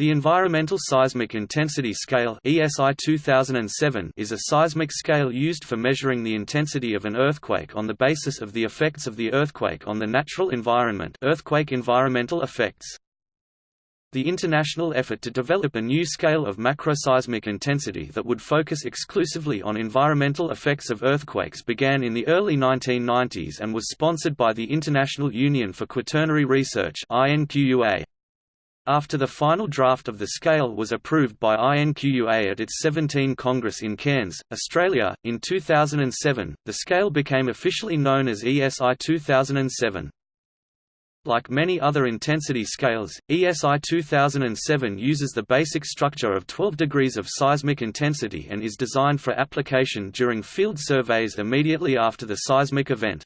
The Environmental Seismic Intensity Scale ESI 2007 is a seismic scale used for measuring the intensity of an earthquake on the basis of the effects of the earthquake on the natural environment earthquake environmental effects. The international effort to develop a new scale of macroseismic intensity that would focus exclusively on environmental effects of earthquakes began in the early 1990s and was sponsored by the International Union for Quaternary Research. After the final draft of the scale was approved by INQUA at its 17 Congress in Cairns, Australia, in 2007, the scale became officially known as ESI 2007. Like many other intensity scales, ESI 2007 uses the basic structure of 12 degrees of seismic intensity and is designed for application during field surveys immediately after the seismic event.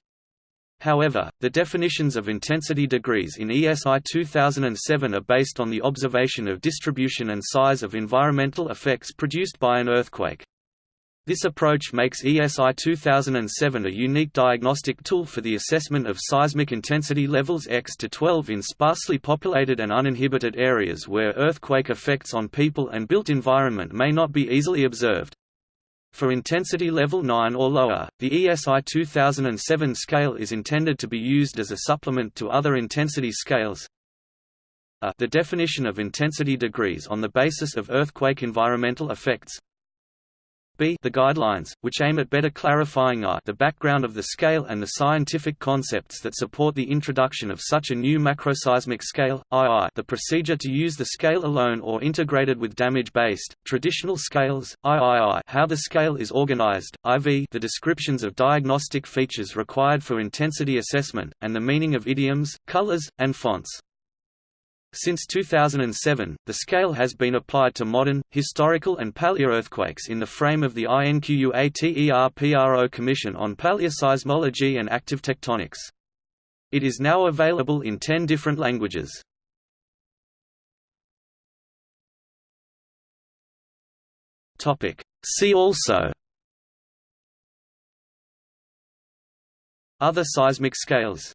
However, the definitions of intensity degrees in ESI 2007 are based on the observation of distribution and size of environmental effects produced by an earthquake. This approach makes ESI 2007 a unique diagnostic tool for the assessment of seismic intensity levels X to 12 in sparsely populated and uninhibited areas where earthquake effects on people and built environment may not be easily observed. For intensity level 9 or lower, the ESI 2007 scale is intended to be used as a supplement to other intensity scales. A the definition of intensity degrees on the basis of earthquake environmental effects b the guidelines, which aim at better clarifying the background of the scale and the scientific concepts that support the introduction of such a new macroseismic scale, II the procedure to use the scale alone or integrated with damage-based, traditional scales, III how the scale is organized, IV the descriptions of diagnostic features required for intensity assessment, and the meaning of idioms, colors, and fonts. Since 2007, the scale has been applied to modern, historical and paleoearthquakes in the frame of the INQUATERPRO Commission on Paleoseismology and Active Tectonics. It is now available in 10 different languages. See also Other seismic scales